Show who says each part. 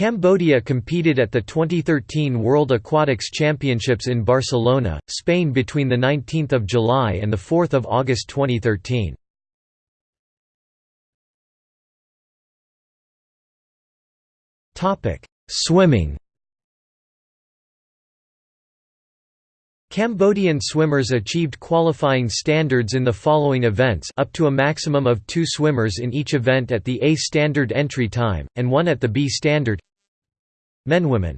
Speaker 1: Cambodia competed at the 2013 World Aquatics Championships in Barcelona, Spain between 19 July and 4 August 2013. Swimming Cambodian swimmers achieved qualifying standards in the following events up to a maximum of two swimmers in each event at the A standard entry time, and one at the B standard Men Women